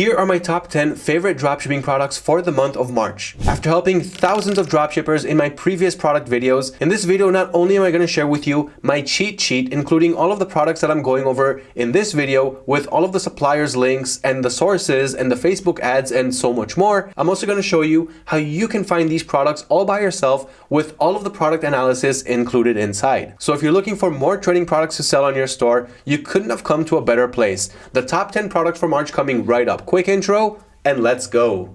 Here are my top 10 favorite dropshipping products for the month of March. After helping thousands of dropshippers in my previous product videos, in this video not only am I going to share with you my cheat sheet including all of the products that I'm going over in this video with all of the suppliers links and the sources and the Facebook ads and so much more, I'm also going to show you how you can find these products all by yourself with all of the product analysis included inside. So if you're looking for more trading products to sell on your store, you couldn't have come to a better place. The top 10 products for March coming right up. Quick intro and let's go.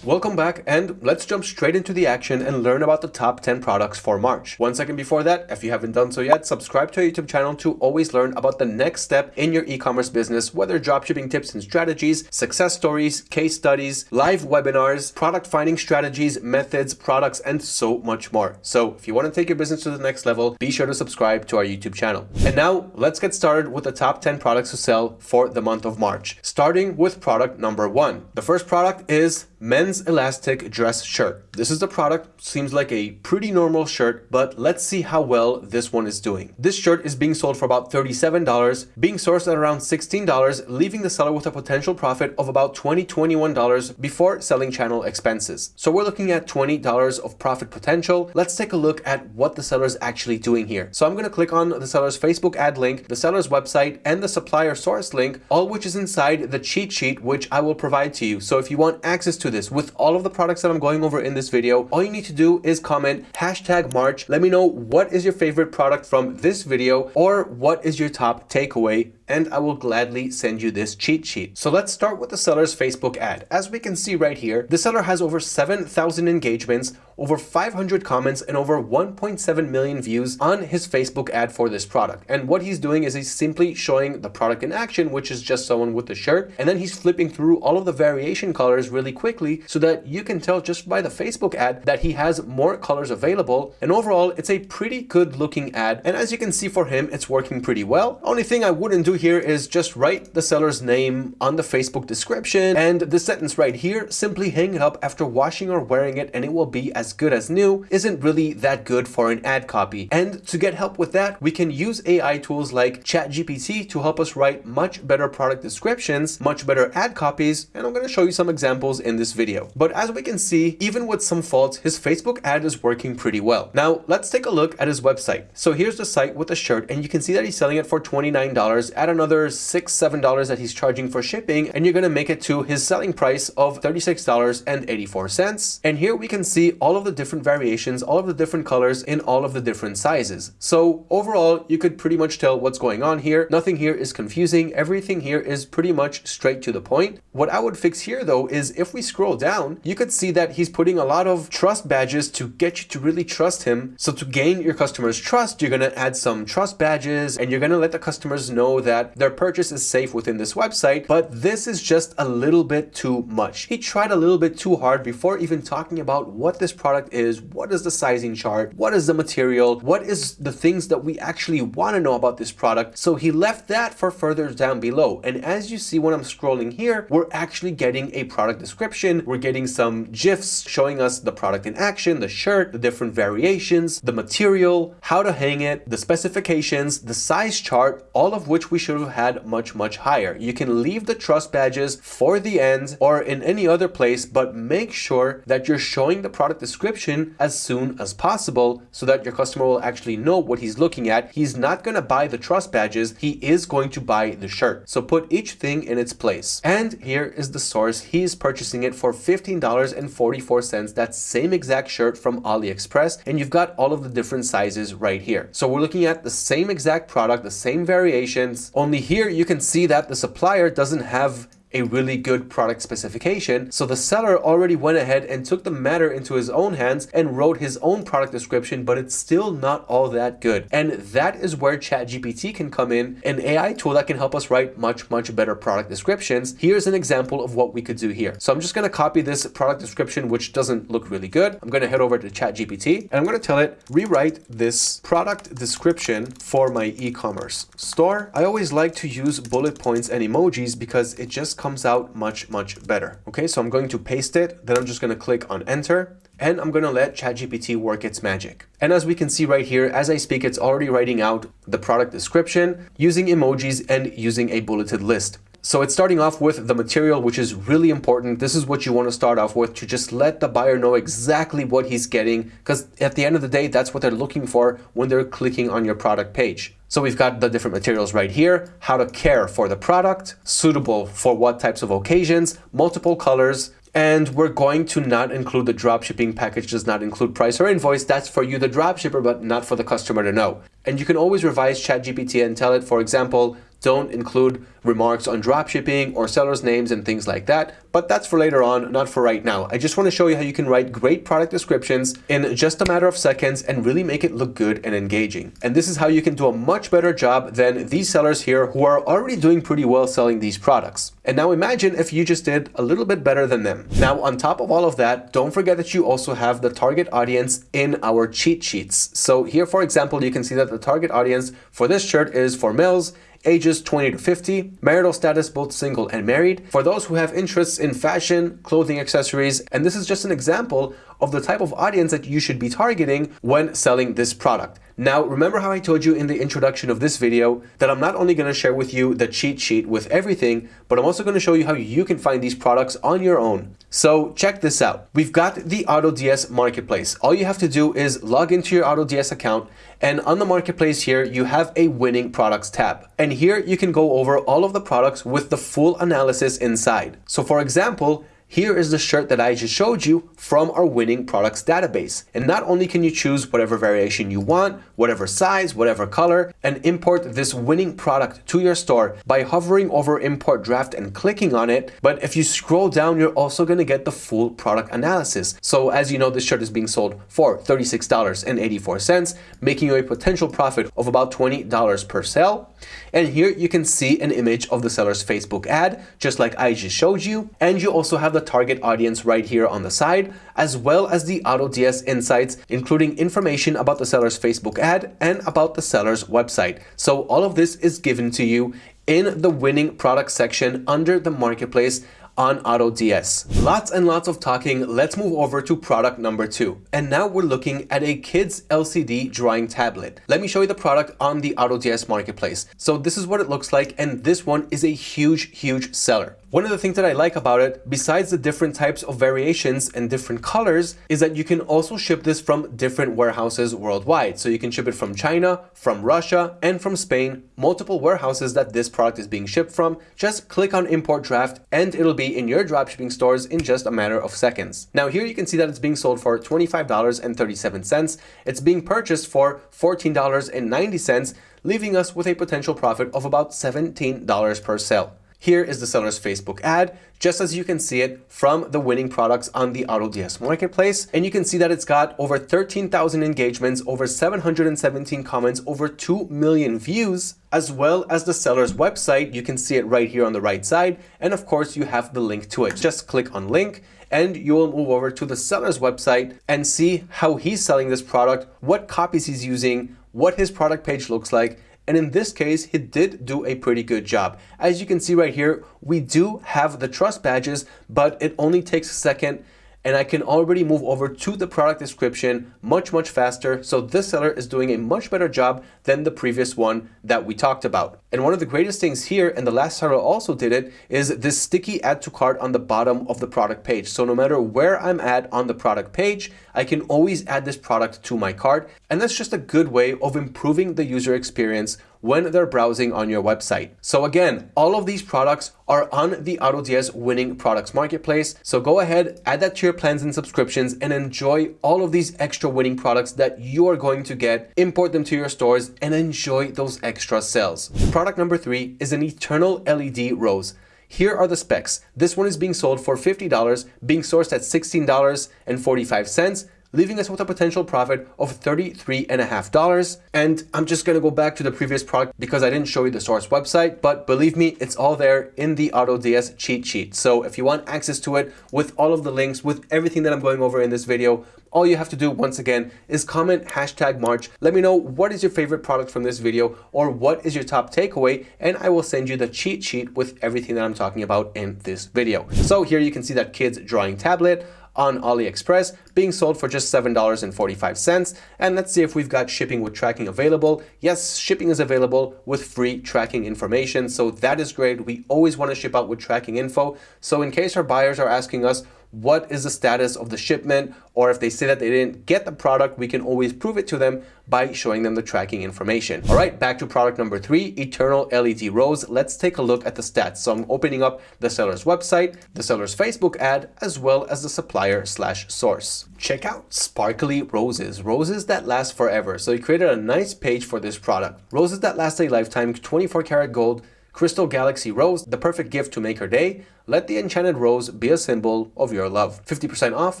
Welcome back and let's jump straight into the action and learn about the top 10 products for March. One second before that, if you haven't done so yet, subscribe to our YouTube channel to always learn about the next step in your e-commerce business, whether dropshipping tips and strategies, success stories, case studies, live webinars, product finding strategies, methods, products, and so much more. So if you want to take your business to the next level, be sure to subscribe to our YouTube channel. And now let's get started with the top 10 products to sell for the month of March, starting with product number one. The first product is men's elastic dress shirt. This is the product, seems like a pretty normal shirt, but let's see how well this one is doing. This shirt is being sold for about $37, being sourced at around $16, leaving the seller with a potential profit of about $20, $21 before selling channel expenses. So we're looking at $20 of profit potential. Let's take a look at what the seller is actually doing here. So I'm going to click on the seller's Facebook ad link, the seller's website, and the supplier source link, all which is inside the cheat sheet, which I will provide to you. So if you want access to this with all of the products that I'm going over in this video, all you need to do is comment hashtag March. Let me know what is your favorite product from this video or what is your top takeaway and I will gladly send you this cheat sheet. So let's start with the seller's Facebook ad. As we can see right here, the seller has over 7,000 engagements, over 500 comments, and over 1.7 million views on his Facebook ad for this product. And what he's doing is he's simply showing the product in action, which is just someone with the shirt, and then he's flipping through all of the variation colors really quickly so that you can tell just by the Facebook ad that he has more colors available. And overall, it's a pretty good looking ad. And as you can see for him, it's working pretty well. Only thing I wouldn't do here is just write the seller's name on the Facebook description and the sentence right here, simply hang it up after washing or wearing it and it will be as good as new, isn't really that good for an ad copy. And to get help with that, we can use AI tools like ChatGPT to help us write much better product descriptions, much better ad copies, and I'm going to show you some examples in this video. But as we can see, even with some faults, his Facebook ad is working pretty well. Now, let's take a look at his website. So here's the site with the shirt, and you can see that he's selling it for $29 at another six, seven dollars that he's charging for shipping, and you're gonna make it to his selling price of $36.84. And here we can see all of the different variations, all of the different colors in all of the different sizes. So overall, you could pretty much tell what's going on here. Nothing here is confusing. Everything here is pretty much straight to the point. What I would fix here though is if we scroll down, you could see that he's putting a lot of trust badges to get you to really trust him. So to gain your customers' trust, you're gonna add some trust badges and you're gonna let the customers know that that their purchase is safe within this website, but this is just a little bit too much. He tried a little bit too hard before even talking about what this product is, what is the sizing chart, what is the material, what is the things that we actually want to know about this product. So he left that for further down below. And as you see when I'm scrolling here, we're actually getting a product description. We're getting some GIFs showing us the product in action, the shirt, the different variations, the material, how to hang it, the specifications, the size chart, all of which we should have had much, much higher. You can leave the trust badges for the end or in any other place, but make sure that you're showing the product description as soon as possible so that your customer will actually know what he's looking at. He's not going to buy the trust badges. He is going to buy the shirt. So put each thing in its place. And here is the source. He's purchasing it for $15.44. That same exact shirt from AliExpress. And you've got all of the different sizes right here. So we're looking at the same exact product, the same variations, only here you can see that the supplier doesn't have a really good product specification. So the seller already went ahead and took the matter into his own hands and wrote his own product description, but it's still not all that good. And that is where ChatGPT can come in, an AI tool that can help us write much, much better product descriptions. Here's an example of what we could do here. So I'm just going to copy this product description, which doesn't look really good. I'm going to head over to ChatGPT and I'm going to tell it, rewrite this product description for my e-commerce store. I always like to use bullet points and emojis because it just comes out much, much better. Okay, so I'm going to paste it, then I'm just going to click on enter and I'm going to let ChatGPT work its magic. And as we can see right here, as I speak, it's already writing out the product description using emojis and using a bulleted list. So it's starting off with the material, which is really important. This is what you want to start off with to just let the buyer know exactly what he's getting. Because at the end of the day, that's what they're looking for when they're clicking on your product page. So we've got the different materials right here, how to care for the product, suitable for what types of occasions, multiple colors, and we're going to not include the dropshipping package does not include price or invoice. That's for you, the dropshipper, but not for the customer to know. And you can always revise ChatGPT and tell it, for example, don't include remarks on dropshipping or sellers names and things like that, but that's for later on, not for right now. I just want to show you how you can write great product descriptions in just a matter of seconds and really make it look good and engaging. And this is how you can do a much better job than these sellers here who are already doing pretty well selling these products. And now imagine if you just did a little bit better than them. Now, on top of all of that, don't forget that you also have the target audience in our cheat sheets. So here, for example, you can see that the target audience for this shirt is for males ages 20 to 50, marital status both single and married, for those who have interests in fashion, clothing accessories, and this is just an example of the type of audience that you should be targeting when selling this product. Now, remember how I told you in the introduction of this video that I'm not only going to share with you the cheat sheet with everything, but I'm also going to show you how you can find these products on your own. So check this out. We've got the AutoDS marketplace. All you have to do is log into your AutoDS account and on the marketplace here, you have a winning products tab. And here you can go over all of the products with the full analysis inside. So for example, here is the shirt that I just showed you from our winning products database. And not only can you choose whatever variation you want, whatever size, whatever color, and import this winning product to your store by hovering over import draft and clicking on it. But if you scroll down, you're also going to get the full product analysis. So as you know, this shirt is being sold for $36.84, making you a potential profit of about $20 per sale. And here you can see an image of the seller's Facebook ad, just like I just showed you. And you also have the the target audience right here on the side, as well as the AutoDS insights, including information about the seller's Facebook ad and about the seller's website. So all of this is given to you in the winning product section under the marketplace on AutoDS. Lots and lots of talking, let's move over to product number two. And now we're looking at a kid's LCD drawing tablet. Let me show you the product on the AutoDS marketplace. So this is what it looks like and this one is a huge, huge seller. One of the things that I like about it, besides the different types of variations and different colors, is that you can also ship this from different warehouses worldwide. So you can ship it from China, from Russia, and from Spain, multiple warehouses that this product is being shipped from. Just click on import draft and it'll be in your dropshipping stores in just a matter of seconds. Now here you can see that it's being sold for $25.37. It's being purchased for $14.90, leaving us with a potential profit of about $17 per sale. Here is the seller's Facebook ad, just as you can see it from the winning products on the AutoDS marketplace. And you can see that it's got over 13,000 engagements, over 717 comments, over 2 million views, as well as the seller's website. You can see it right here on the right side. And of course, you have the link to it. Just click on link and you will move over to the seller's website and see how he's selling this product, what copies he's using, what his product page looks like, and in this case, he did do a pretty good job. As you can see right here, we do have the trust badges, but it only takes a second and I can already move over to the product description much, much faster. So this seller is doing a much better job than the previous one that we talked about. And one of the greatest things here, and the last seller also did it, is this sticky add to cart on the bottom of the product page. So no matter where I'm at on the product page, I can always add this product to my cart. And that's just a good way of improving the user experience when they're browsing on your website. So again, all of these products are on the AutoDS winning products marketplace. So go ahead, add that to your plans and subscriptions and enjoy all of these extra winning products that you are going to get, import them to your stores and enjoy those extra sales. Product number three is an eternal LED rose. Here are the specs. This one is being sold for $50, being sourced at $16.45 leaving us with a potential profit of $33.5. And I'm just gonna go back to the previous product because I didn't show you the source website, but believe me, it's all there in the AutoDS cheat sheet. So if you want access to it with all of the links, with everything that I'm going over in this video, all you have to do once again is comment hashtag March. Let me know what is your favorite product from this video or what is your top takeaway and I will send you the cheat sheet with everything that I'm talking about in this video. So here you can see that kids drawing tablet on AliExpress being sold for just $7.45. And let's see if we've got shipping with tracking available. Yes, shipping is available with free tracking information. So that is great. We always want to ship out with tracking info. So in case our buyers are asking us, what is the status of the shipment or if they say that they didn't get the product we can always prove it to them by showing them the tracking information. All right back to product number three eternal led rose. Let's take a look at the stats. So i'm opening up the seller's website the seller's facebook ad as well as the supplier slash source. Check out sparkly roses. Roses that last forever. So he created a nice page for this product. Roses that last a lifetime 24 karat gold Crystal Galaxy Rose, the perfect gift to make her day. Let the enchanted rose be a symbol of your love. 50% off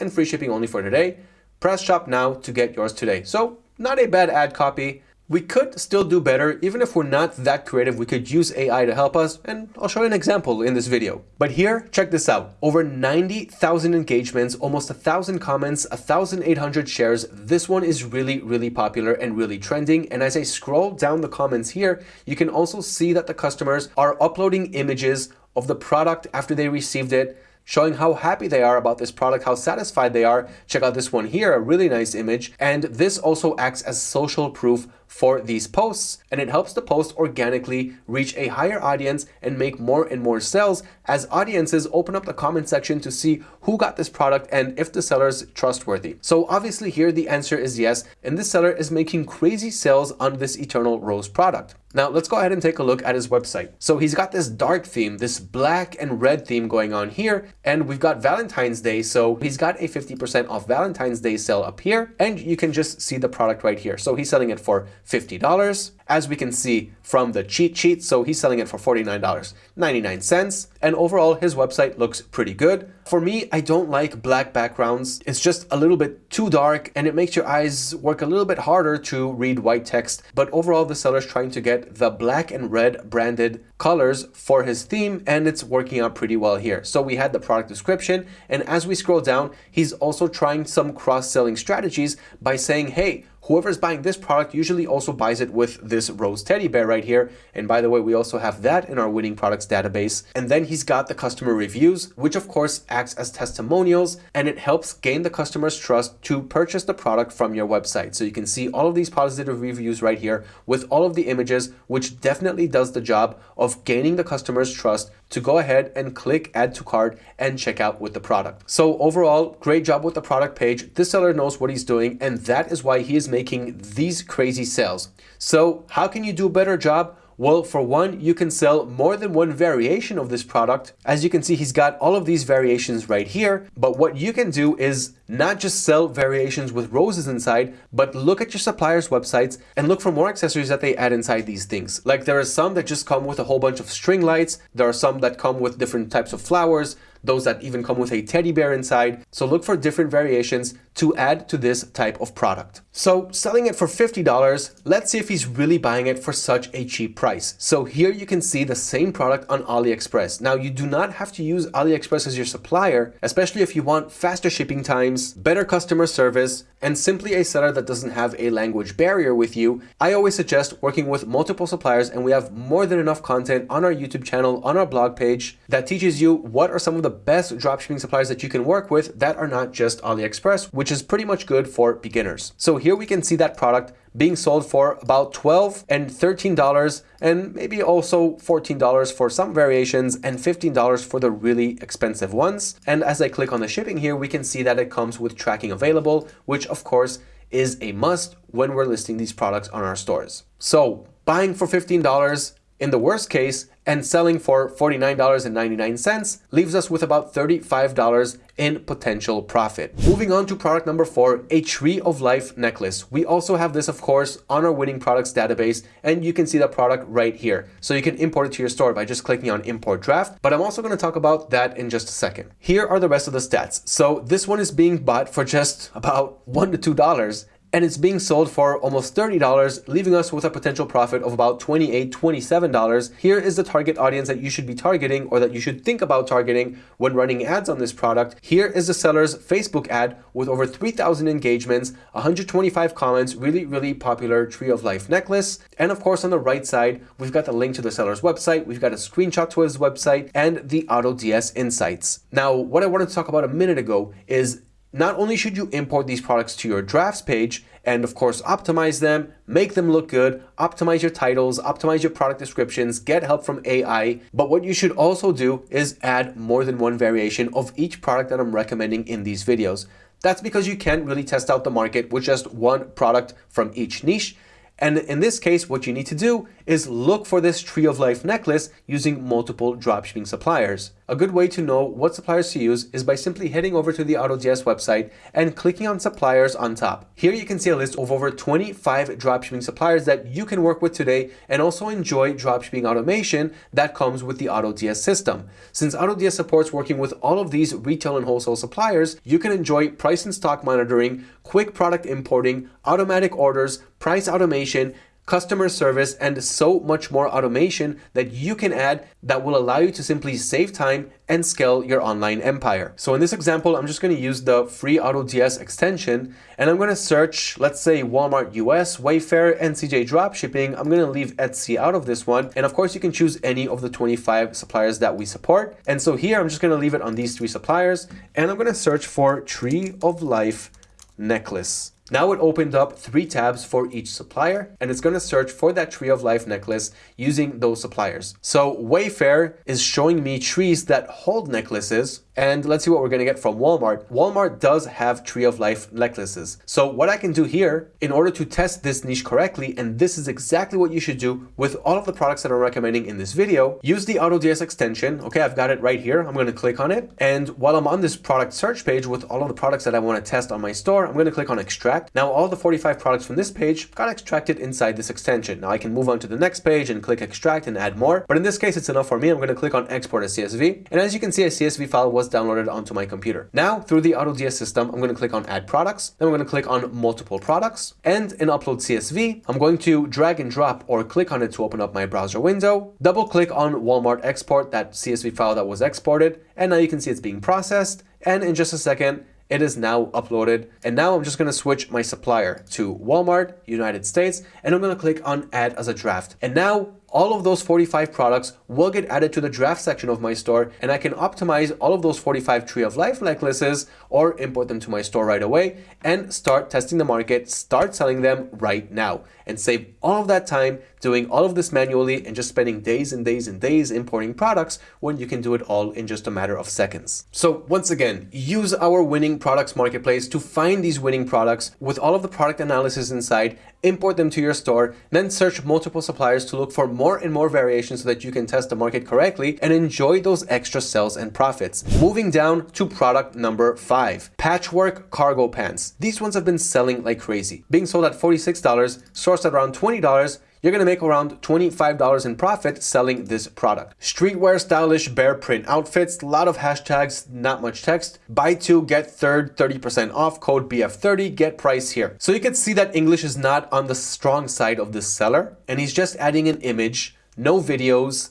and free shipping only for today. Press shop now to get yours today. So not a bad ad copy. We could still do better, even if we're not that creative, we could use AI to help us, and I'll show you an example in this video. But here, check this out. Over 90,000 engagements, almost 1,000 comments, 1,800 shares. This one is really, really popular and really trending. And as I scroll down the comments here, you can also see that the customers are uploading images of the product after they received it, showing how happy they are about this product, how satisfied they are. Check out this one here, a really nice image. And this also acts as social proof for these posts and it helps the post organically reach a higher audience and make more and more sales as audiences open up the comment section to see who got this product and if the seller is trustworthy. So obviously here the answer is yes and this seller is making crazy sales on this Eternal Rose product. Now let's go ahead and take a look at his website. So he's got this dark theme, this black and red theme going on here and we've got Valentine's Day so he's got a 50% off Valentine's Day sale up here and you can just see the product right here. So he's selling it for $50 as we can see from the cheat sheet. So he's selling it for $49.99. And overall, his website looks pretty good. For me, I don't like black backgrounds. It's just a little bit too dark and it makes your eyes work a little bit harder to read white text. But overall, the seller's trying to get the black and red branded colors for his theme and it's working out pretty well here. So we had the product description and as we scroll down, he's also trying some cross-selling strategies by saying, hey, whoever's buying this product usually also buys it with this rose teddy bear right here. And by the way, we also have that in our winning products database. And then he's got the customer reviews, which of course acts as testimonials and it helps gain the customer's trust to purchase the product from your website. So you can see all of these positive reviews right here with all of the images, which definitely does the job of gaining the customer's trust to go ahead and click add to cart and check out with the product. So overall, great job with the product page. This seller knows what he's doing and that is why he is making these crazy sales. So how can you do a better job? Well, for one, you can sell more than one variation of this product. As you can see, he's got all of these variations right here. But what you can do is not just sell variations with roses inside, but look at your supplier's websites and look for more accessories that they add inside these things. Like there are some that just come with a whole bunch of string lights. There are some that come with different types of flowers those that even come with a teddy bear inside. So look for different variations to add to this type of product. So selling it for $50, let's see if he's really buying it for such a cheap price. So here you can see the same product on AliExpress. Now you do not have to use AliExpress as your supplier, especially if you want faster shipping times, better customer service, and simply a seller that doesn't have a language barrier with you, I always suggest working with multiple suppliers and we have more than enough content on our YouTube channel, on our blog page that teaches you what are some of the best dropshipping suppliers that you can work with that are not just AliExpress, which is pretty much good for beginners. So here we can see that product being sold for about 12 and $13 and maybe also $14 for some variations and $15 for the really expensive ones. And as I click on the shipping here, we can see that it comes with tracking available, which of course is a must when we're listing these products on our stores. So buying for $15 in the worst case, and selling for $49.99 leaves us with about $35 in potential profit. Moving on to product number four, a Tree of Life necklace. We also have this, of course, on our winning products database, and you can see that product right here. So you can import it to your store by just clicking on import draft, but I'm also gonna talk about that in just a second. Here are the rest of the stats. So this one is being bought for just about one to $2 and it's being sold for almost $30, leaving us with a potential profit of about $28, $27. Here is the target audience that you should be targeting or that you should think about targeting when running ads on this product. Here is the seller's Facebook ad with over 3,000 engagements, 125 comments, really, really popular Tree of Life necklace. And of course, on the right side, we've got the link to the seller's website, we've got a screenshot to his website, and the AutoDS insights. Now, what I wanted to talk about a minute ago is not only should you import these products to your drafts page and of course optimize them, make them look good, optimize your titles, optimize your product descriptions, get help from AI, but what you should also do is add more than one variation of each product that I'm recommending in these videos. That's because you can't really test out the market with just one product from each niche. And in this case, what you need to do is look for this Tree of Life necklace using multiple dropshipping suppliers. A good way to know what suppliers to use is by simply heading over to the AutoDS website and clicking on suppliers on top. Here you can see a list of over 25 dropshipping suppliers that you can work with today and also enjoy dropshipping automation that comes with the AutoDS system. Since AutoDS supports working with all of these retail and wholesale suppliers, you can enjoy price and stock monitoring, quick product importing, automatic orders, price automation, customer service, and so much more automation that you can add that will allow you to simply save time and scale your online empire. So in this example, I'm just going to use the free AutoDS extension and I'm going to search, let's say Walmart US, Wayfair, and CJ Dropshipping. I'm going to leave Etsy out of this one. And of course, you can choose any of the 25 suppliers that we support. And so here, I'm just going to leave it on these three suppliers and I'm going to search for Tree of Life necklace. Now it opened up three tabs for each supplier and it's going to search for that tree of life necklace using those suppliers. So Wayfair is showing me trees that hold necklaces and let's see what we're going to get from Walmart. Walmart does have Tree of Life necklaces. So what I can do here in order to test this niche correctly, and this is exactly what you should do with all of the products that I'm recommending in this video, use the AutoDS extension. Okay, I've got it right here. I'm going to click on it. And while I'm on this product search page with all of the products that I want to test on my store, I'm going to click on extract. Now all the 45 products from this page got extracted inside this extension. Now I can move on to the next page and click extract and add more. But in this case, it's enough for me. I'm going to click on export as CSV. And as you can see, a CSV file was was downloaded onto my computer. Now, through the AutoDS system, I'm going to click on Add Products. Then I'm going to click on Multiple Products. And in Upload CSV, I'm going to drag and drop or click on it to open up my browser window. Double click on Walmart Export, that CSV file that was exported. And now you can see it's being processed. And in just a second, it is now uploaded. And now I'm just going to switch my supplier to Walmart, United States, and I'm going to click on add as a draft. And now all of those 45 products will get added to the draft section of my store and I can optimize all of those 45 tree of life necklaces or import them to my store right away and start testing the market, start selling them right now and save all of that time doing all of this manually and just spending days and days and days importing products when you can do it all in just a matter of seconds. So once again, use our winning products marketplace to find these winning products with all of the product analysis inside, import them to your store, then search multiple suppliers to look for more and more variations so that you can test the market correctly and enjoy those extra sales and profits. Moving down to product number five, patchwork cargo pants. These ones have been selling like crazy. Being sold at $46, sourced at around $20, you're gonna make around $25 in profit selling this product. Streetwear stylish bear print outfits, a lot of hashtags, not much text. Buy two, get third, 30% off, code BF30, get price here. So you can see that English is not on the strong side of this seller and he's just adding an image, no videos,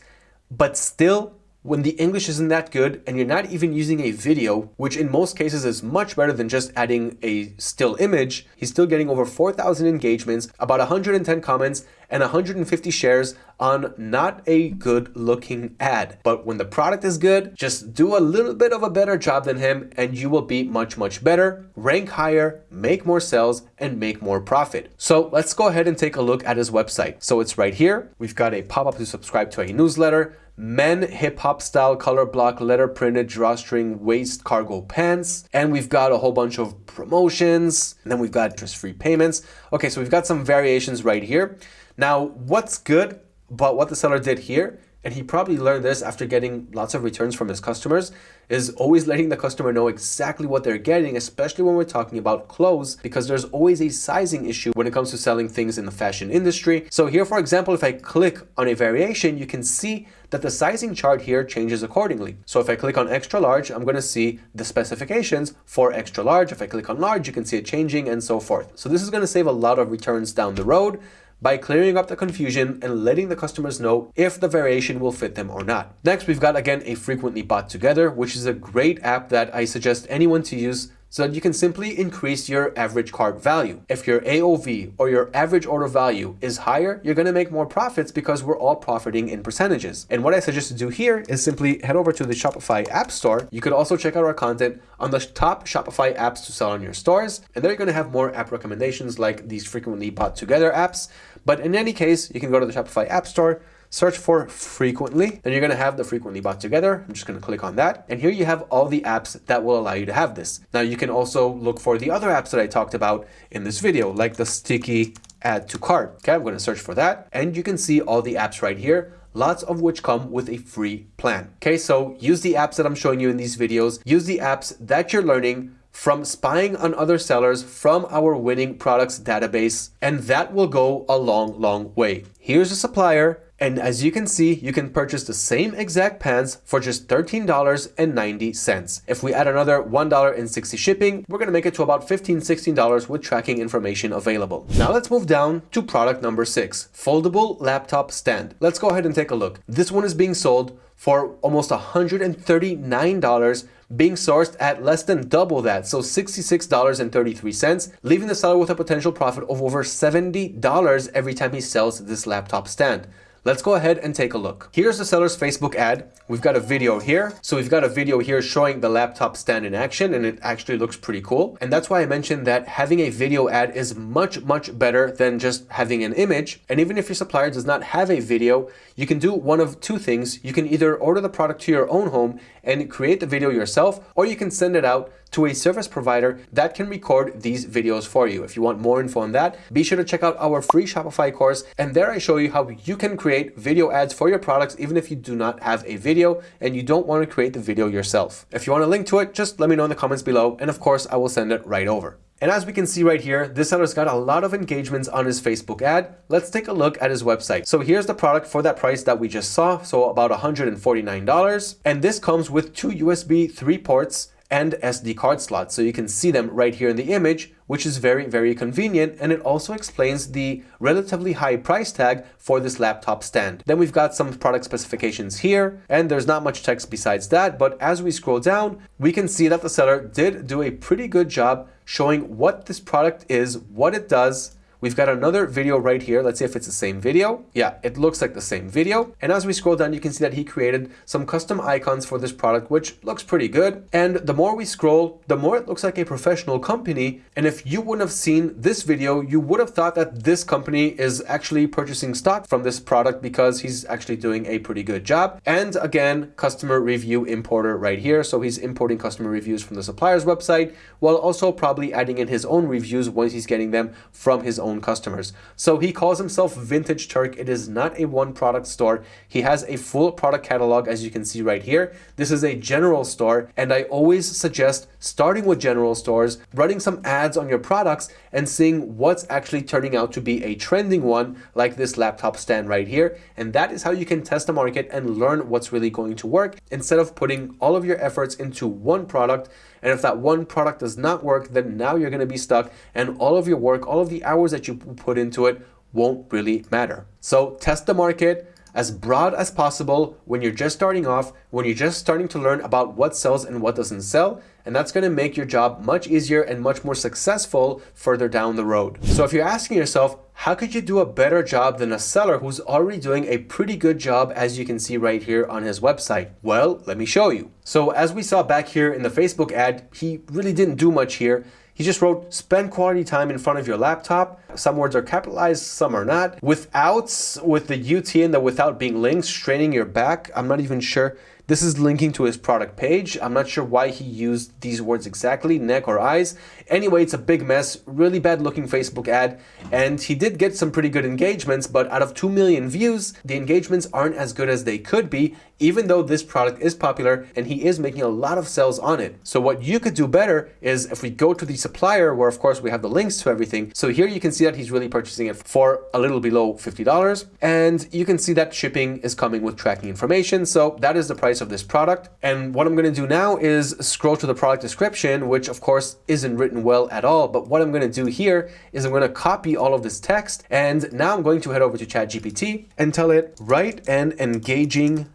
but still when the English isn't that good and you're not even using a video, which in most cases is much better than just adding a still image, he's still getting over 4,000 engagements, about 110 comments, and 150 shares on not a good looking ad. But when the product is good, just do a little bit of a better job than him and you will be much, much better, rank higher, make more sales, and make more profit. So let's go ahead and take a look at his website. So it's right here. We've got a pop-up to subscribe to a newsletter men hip hop style color block letter printed drawstring waist cargo pants. And we've got a whole bunch of promotions. And then we've got interest free payments. Okay, so we've got some variations right here. Now, what's good about what the seller did here and he probably learned this after getting lots of returns from his customers, is always letting the customer know exactly what they're getting, especially when we're talking about clothes, because there's always a sizing issue when it comes to selling things in the fashion industry. So here, for example, if I click on a variation, you can see that the sizing chart here changes accordingly. So if I click on extra large, I'm going to see the specifications for extra large. If I click on large, you can see it changing and so forth. So this is going to save a lot of returns down the road by clearing up the confusion and letting the customers know if the variation will fit them or not. Next, we've got again a frequently bought together, which is a great app that I suggest anyone to use so that you can simply increase your average cart value. If your AOV or your average order value is higher, you're going to make more profits because we're all profiting in percentages. And what I suggest to do here is simply head over to the Shopify App Store. You could also check out our content on the top Shopify apps to sell on your stores. And there you're going to have more app recommendations like these frequently bought together apps. But in any case, you can go to the Shopify App Store, search for frequently, then you're gonna have the frequently bought together. I'm just gonna click on that. And here you have all the apps that will allow you to have this. Now you can also look for the other apps that I talked about in this video, like the sticky add to cart. Okay, I'm gonna search for that. And you can see all the apps right here lots of which come with a free plan. Okay, so use the apps that I'm showing you in these videos. Use the apps that you're learning from spying on other sellers from our winning products database, and that will go a long, long way. Here's a supplier and as you can see, you can purchase the same exact pants for just $13.90. If we add another $1.60 shipping, we're to make it to about $15, $16 with tracking information available. Now let's move down to product number six, foldable laptop stand. Let's go ahead and take a look. This one is being sold for almost $139 being sourced at less than double that, so $66.33, leaving the seller with a potential profit of over $70 every time he sells this laptop stand. Let's go ahead and take a look. Here's the seller's Facebook ad. We've got a video here. So we've got a video here showing the laptop stand in action and it actually looks pretty cool. And that's why I mentioned that having a video ad is much, much better than just having an image. And even if your supplier does not have a video, you can do one of two things. You can either order the product to your own home and create the video yourself, or you can send it out to a service provider that can record these videos for you. If you want more info on that, be sure to check out our free Shopify course. And there I show you how you can create video ads for your products, even if you do not have a video and you don't want to create the video yourself. If you want a link to it, just let me know in the comments below. And of course, I will send it right over. And as we can see right here, this seller's got a lot of engagements on his Facebook ad. Let's take a look at his website. So here's the product for that price that we just saw. So about $149. And this comes with two USB 3 ports and SD card slots. So you can see them right here in the image, which is very, very convenient. And it also explains the relatively high price tag for this laptop stand. Then we've got some product specifications here, and there's not much text besides that. But as we scroll down, we can see that the seller did do a pretty good job showing what this product is, what it does, We've got another video right here. Let's see if it's the same video. Yeah, it looks like the same video. And as we scroll down, you can see that he created some custom icons for this product, which looks pretty good. And the more we scroll, the more it looks like a professional company. And if you wouldn't have seen this video, you would have thought that this company is actually purchasing stock from this product because he's actually doing a pretty good job. And again, customer review importer right here. So he's importing customer reviews from the supplier's website while also probably adding in his own reviews once he's getting them from his own own customers. So he calls himself Vintage Turk. It is not a one product store. He has a full product catalog as you can see right here. This is a general store and I always suggest starting with general stores, running some ads on your products and seeing what's actually turning out to be a trending one like this laptop stand right here. And that is how you can test the market and learn what's really going to work instead of putting all of your efforts into one product and if that one product does not work, then now you're going to be stuck and all of your work, all of the hours that you put into it won't really matter. So test the market as broad as possible when you're just starting off, when you're just starting to learn about what sells and what doesn't sell, and that's going to make your job much easier and much more successful further down the road. So if you're asking yourself, how could you do a better job than a seller who's already doing a pretty good job as you can see right here on his website? Well, let me show you. So as we saw back here in the Facebook ad, he really didn't do much here. He just wrote, spend quality time in front of your laptop. Some words are capitalized, some are not. Without, with the UT and the without being linked, straining your back. I'm not even sure This is linking to his product page. I'm not sure why he used these words exactly, neck or eyes. Anyway, it's a big mess, really bad looking Facebook ad, and he did get some pretty good engagements, but out of 2 million views, the engagements aren't as good as they could be, even though this product is popular and he is making a lot of sales on it. So what you could do better is if we go to the supplier, where of course we have the links to everything. So here you can see that he's really purchasing it for a little below $50. And you can see that shipping is coming with tracking information. So that is the price of this product. And what I'm going to do now is scroll to the product description, which of course isn't written well at all. But what I'm going to do here is I'm going to copy all of this text. And now I'm going to head over to ChatGPT and tell it write an engaging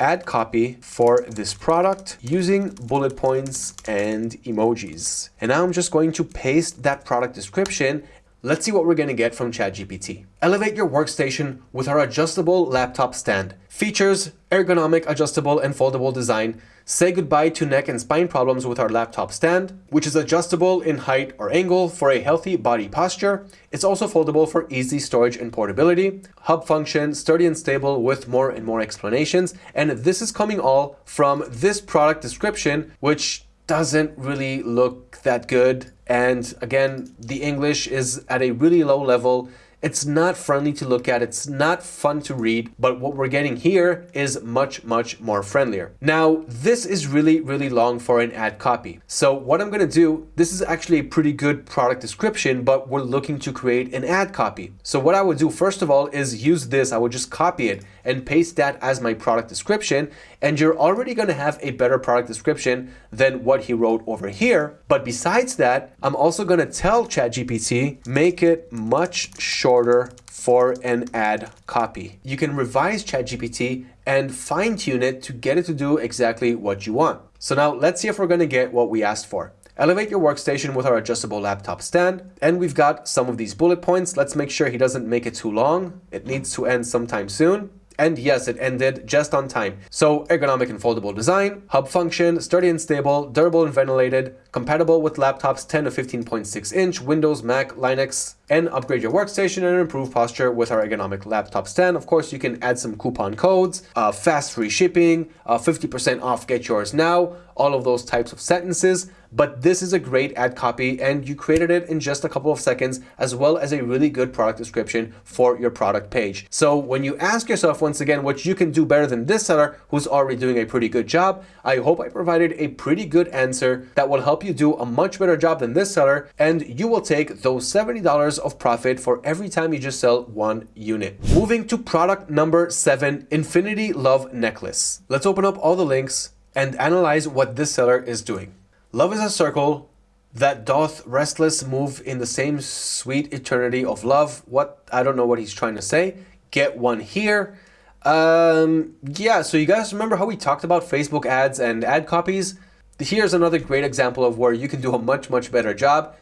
ad copy for this product using bullet points and emojis. And now I'm just going to paste that product description Let's see what we're going to get from ChatGPT. Elevate your workstation with our adjustable laptop stand. Features, ergonomic, adjustable, and foldable design. Say goodbye to neck and spine problems with our laptop stand, which is adjustable in height or angle for a healthy body posture. It's also foldable for easy storage and portability. Hub function, sturdy and stable with more and more explanations. And this is coming all from this product description, which doesn't really look that good. And again, the English is at a really low level. It's not friendly to look at, it's not fun to read, but what we're getting here is much, much more friendlier. Now, this is really, really long for an ad copy. So what I'm gonna do, this is actually a pretty good product description, but we're looking to create an ad copy. So what I would do first of all is use this, I would just copy it and paste that as my product description, and you're already gonna have a better product description than what he wrote over here. But besides that, I'm also gonna tell ChatGPT, make it much shorter order for an ad copy. You can revise ChatGPT and fine tune it to get it to do exactly what you want. So now let's see if we're going to get what we asked for. Elevate your workstation with our adjustable laptop stand. And we've got some of these bullet points. Let's make sure he doesn't make it too long. It needs to end sometime soon. And yes, it ended just on time. So ergonomic and foldable design, hub function, sturdy and stable, durable and ventilated, compatible with laptops 10 to 15.6 inch, Windows, Mac, Linux, and upgrade your workstation and improve posture with our ergonomic laptop stand. Of course, you can add some coupon codes, uh, fast free shipping, 50% uh, off, get yours now, all of those types of sentences. But this is a great ad copy and you created it in just a couple of seconds as well as a really good product description for your product page. So when you ask yourself once again what you can do better than this seller who's already doing a pretty good job, I hope I provided a pretty good answer that will help you do a much better job than this seller and you will take those $70 of profit for every time you just sell one unit. Moving to product number seven, Infinity Love Necklace. Let's open up all the links and analyze what this seller is doing. Love is a circle that doth restless move in the same sweet eternity of love. What? I don't know what he's trying to say. Get one here. Um, yeah, so you guys remember how we talked about Facebook ads and ad copies? Here's another great example of where you can do a much, much better job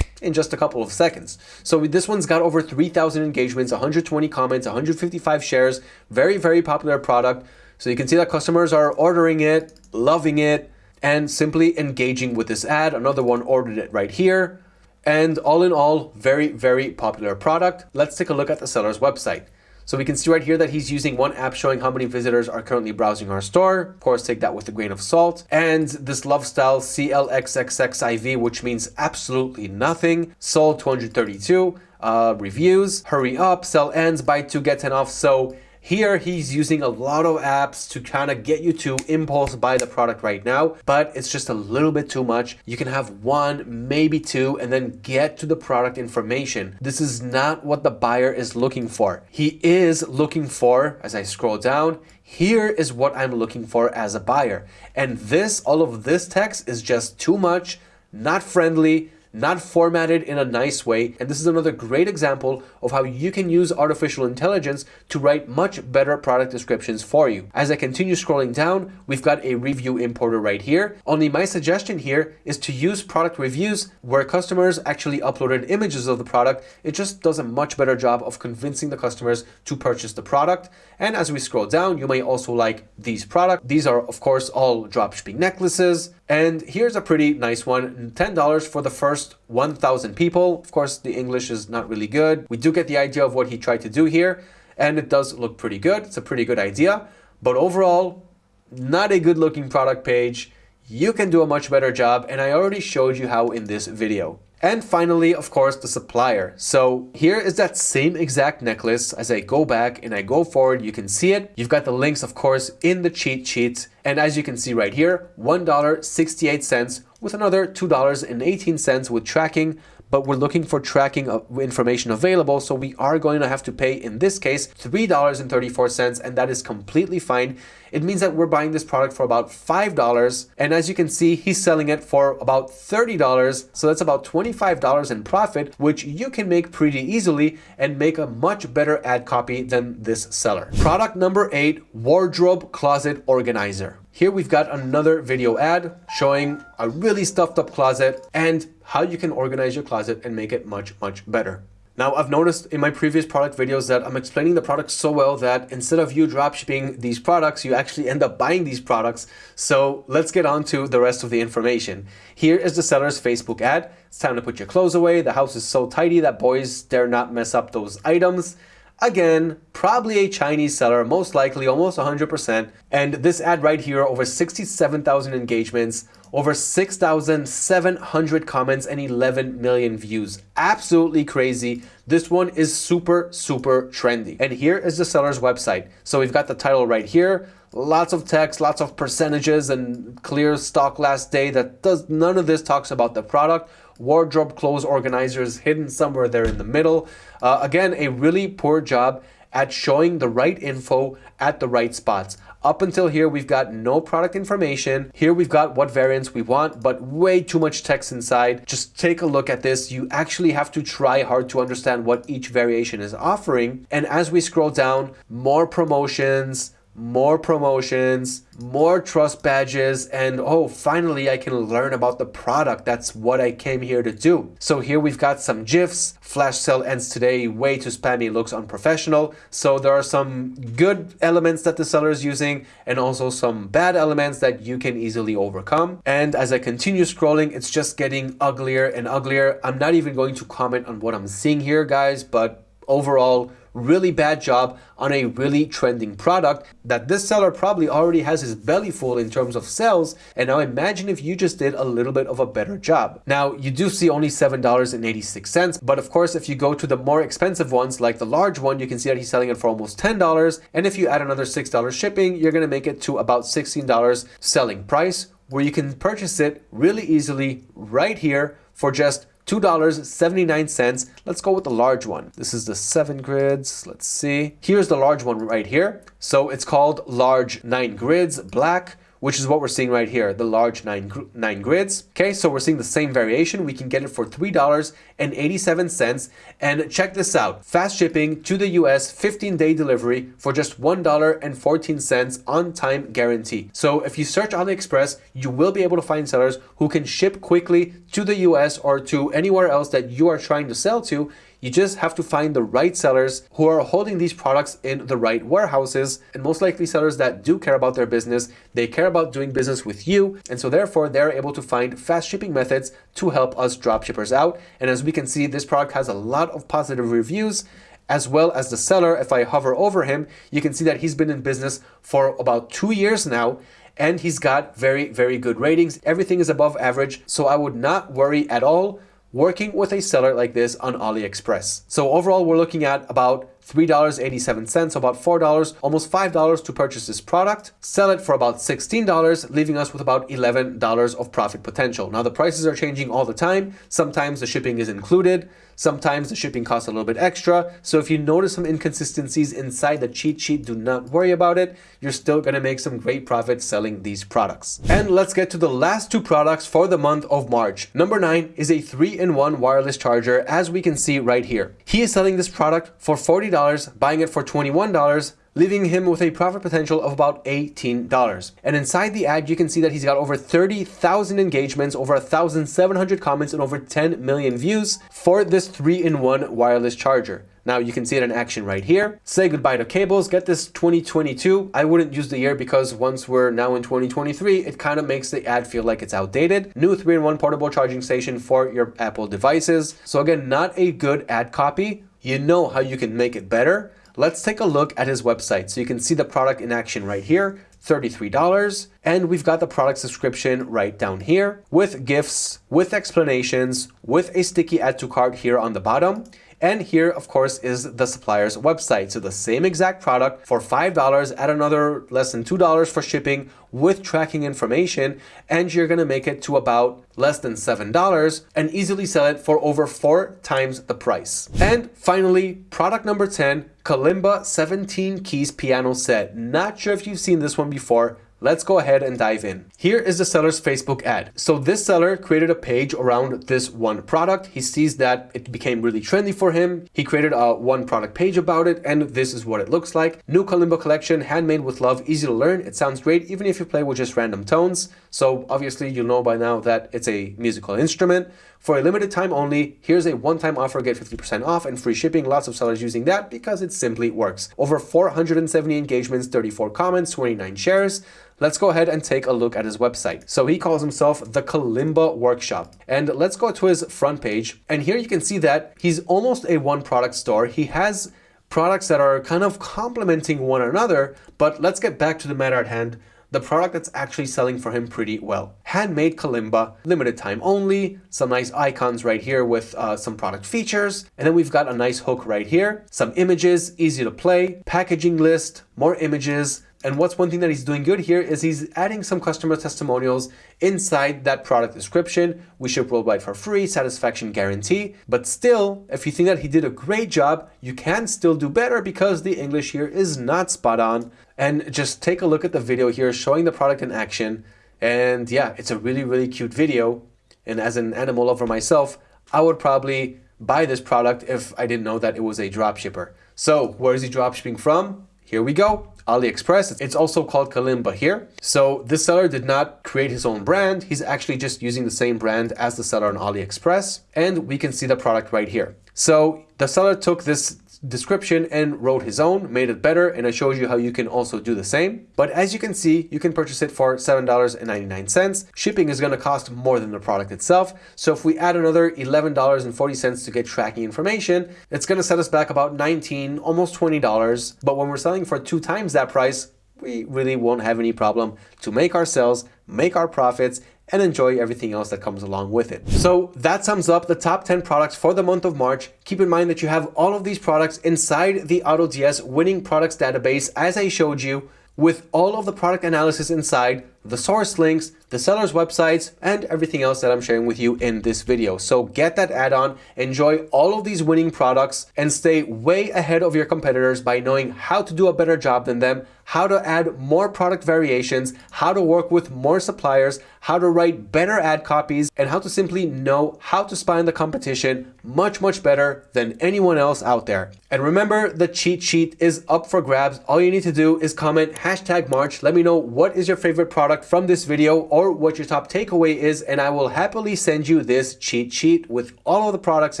in just a couple of seconds. So this one's got over 3,000 engagements, 120 comments, 155 shares, very, very popular product. So you can see that customers are ordering it, loving it, and simply engaging with this ad. Another one ordered it right here. And all in all, very, very popular product. Let's take a look at the seller's website. So we can see right here that he's using one app showing how many visitors are currently browsing our store. Of course, take that with a grain of salt. And this Love Style CLXXXIV, which means absolutely nothing, sold 232 uh, reviews. Hurry up, sell ends, buy two, get 10 off. So here, he's using a lot of apps to kind of get you to impulse buy the product right now, but it's just a little bit too much. You can have one, maybe two, and then get to the product information. This is not what the buyer is looking for. He is looking for, as I scroll down, here is what I'm looking for as a buyer. And this, all of this text is just too much, not friendly, not formatted in a nice way. And this is another great example of how you can use artificial intelligence to write much better product descriptions for you. As I continue scrolling down, we've got a review importer right here. Only my suggestion here is to use product reviews where customers actually uploaded images of the product. It just does a much better job of convincing the customers to purchase the product. And as we scroll down, you may also like these products. These are, of course, all dropshipping necklaces. And here's a pretty nice one, $10 for the first 1,000 people. Of course, the English is not really good. We do get the idea of what he tried to do here, and it does look pretty good. It's a pretty good idea. But overall, not a good looking product page. You can do a much better job and I already showed you how in this video. And finally, of course, the supplier. So here is that same exact necklace. As I go back and I go forward, you can see it. You've got the links, of course, in the cheat sheet. And as you can see right here, $1.68 with another $2.18 with tracking but we're looking for tracking information available. So we are going to have to pay, in this case, $3.34, and that is completely fine. It means that we're buying this product for about $5. And as you can see, he's selling it for about $30. So that's about $25 in profit, which you can make pretty easily and make a much better ad copy than this seller. Product number eight, wardrobe closet organizer. Here we've got another video ad showing a really stuffed up closet and how you can organize your closet and make it much, much better. Now, I've noticed in my previous product videos that I'm explaining the products so well that instead of you dropshipping these products, you actually end up buying these products. So let's get on to the rest of the information. Here is the seller's Facebook ad. It's time to put your clothes away. The house is so tidy that boys dare not mess up those items. Again, probably a Chinese seller, most likely almost 100%. And this ad right here, over 67,000 engagements, over 6,700 comments and 11 million views. Absolutely crazy. This one is super, super trendy. And here is the seller's website. So we've got the title right here, lots of text, lots of percentages and clear stock last day that does none of this talks about the product. Wardrobe clothes organizers hidden somewhere there in the middle. Uh, again, a really poor job at showing the right info at the right spots. Up until here, we've got no product information. Here we've got what variants we want, but way too much text inside. Just take a look at this. You actually have to try hard to understand what each variation is offering. And as we scroll down, more promotions, more promotions, more trust badges, and oh, finally I can learn about the product. That's what I came here to do. So here we've got some GIFs. Flash sale ends today, way too spammy, looks unprofessional. So there are some good elements that the seller is using and also some bad elements that you can easily overcome. And as I continue scrolling, it's just getting uglier and uglier. I'm not even going to comment on what I'm seeing here, guys, but overall, really bad job on a really trending product that this seller probably already has his belly full in terms of sales. And now imagine if you just did a little bit of a better job. Now you do see only $7.86, but of course, if you go to the more expensive ones, like the large one, you can see that he's selling it for almost $10. And if you add another $6 shipping, you're going to make it to about $16 selling price where you can purchase it really easily right here for just $2.79. Let's go with the large one. This is the seven grids. Let's see. Here's the large one right here. So it's called large nine grids black which is what we're seeing right here, the large nine, nine grids. Okay, so we're seeing the same variation. We can get it for $3.87. And check this out, fast shipping to the US, 15 day delivery for just $1.14 on time guarantee. So if you search AliExpress, you will be able to find sellers who can ship quickly to the US or to anywhere else that you are trying to sell to you just have to find the right sellers who are holding these products in the right warehouses and most likely sellers that do care about their business. They care about doing business with you. And so therefore they're able to find fast shipping methods to help us dropshippers out. And as we can see, this product has a lot of positive reviews as well as the seller. If I hover over him, you can see that he's been in business for about two years now and he's got very, very good ratings. Everything is above average. So I would not worry at all working with a seller like this on AliExpress. So overall, we're looking at about $3.87, so about $4, almost $5 to purchase this product, sell it for about $16, leaving us with about $11 of profit potential. Now the prices are changing all the time. Sometimes the shipping is included. Sometimes the shipping costs a little bit extra. So if you notice some inconsistencies inside the cheat sheet, do not worry about it. You're still gonna make some great profit selling these products. And let's get to the last two products for the month of March. Number nine is a three-in-one wireless charger, as we can see right here. He is selling this product for $40, buying it for $21, leaving him with a profit potential of about $18. And inside the ad, you can see that he's got over 30,000 engagements, over 1,700 comments, and over 10 million views for this three-in-one wireless charger. Now you can see it in action right here. Say goodbye to cables, get this 2022. I wouldn't use the year because once we're now in 2023, it kind of makes the ad feel like it's outdated. New 3-in-1 portable charging station for your Apple devices. So again, not a good ad copy. You know how you can make it better. Let's take a look at his website so you can see the product in action right here. $33. And we've got the product subscription right down here with gifts, with explanations, with a sticky add to cart here on the bottom. And here, of course, is the supplier's website. So the same exact product for $5 at another less than $2 for shipping with tracking information. And you're to make it to about less than $7 and easily sell it for over four times the price. And finally, product number 10, Kalimba 17 keys piano set. Not sure if you've seen this one before, Let's go ahead and dive in. Here is the seller's Facebook ad. So this seller created a page around this one product. He sees that it became really trendy for him. He created a one product page about it and this is what it looks like. New Kalimba collection, handmade with love, easy to learn. It sounds great even if you play with just random tones. So obviously you know by now that it's a musical instrument. For a limited time only, here's a one-time offer, get 50% off and free shipping. Lots of sellers using that because it simply works. Over 470 engagements, 34 comments, 29 shares. Let's go ahead and take a look at his website. So he calls himself the Kalimba Workshop. And let's go to his front page. And here you can see that he's almost a one product store. He has products that are kind of complementing one another, but let's get back to the matter at hand the product that's actually selling for him pretty well. Handmade Kalimba, limited time only, some nice icons right here with uh, some product features, and then we've got a nice hook right here, some images, easy to play, packaging list, more images, and what's one thing that he's doing good here is he's adding some customer testimonials inside that product description. We ship worldwide for free, satisfaction guarantee. But still, if you think that he did a great job, you can still do better because the English here is not spot on. And just take a look at the video here showing the product in action. And yeah, it's a really, really cute video. And as an animal lover myself, I would probably buy this product if I didn't know that it was a drop shipper. So where is he drop shipping from? Here we go. AliExpress. It's also called Kalimba here. So this seller did not create his own brand. He's actually just using the same brand as the seller on AliExpress. And we can see the product right here. So the seller took this description and wrote his own, made it better, and I showed you how you can also do the same. But as you can see, you can purchase it for $7.99. Shipping is going to cost more than the product itself. So if we add another $11.40 to get tracking information, it's going to set us back about 19, almost $20. But when we're selling for two times that price, we really won't have any problem to make our sales, make our profits, and enjoy everything else that comes along with it. So that sums up the top 10 products for the month of March. Keep in mind that you have all of these products inside the AutoDS winning products database as I showed you with all of the product analysis inside, the source links, the seller's websites, and everything else that I'm sharing with you in this video. So get that add-on, enjoy all of these winning products, and stay way ahead of your competitors by knowing how to do a better job than them, how to add more product variations, how to work with more suppliers, how to write better ad copies, and how to simply know how to spy on the competition much, much better than anyone else out there. And remember, the cheat sheet is up for grabs. All you need to do is comment hashtag March. Let me know what is your favorite product from this video or what your top takeaway is, and I will happily send you this cheat sheet with all of the products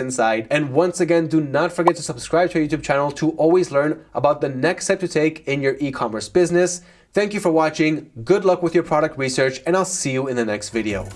inside. And once again, do not forget to subscribe to our YouTube channel to always learn about the next step to take in your e-commerce business. Thank you for watching, good luck with your product research, and I'll see you in the next video.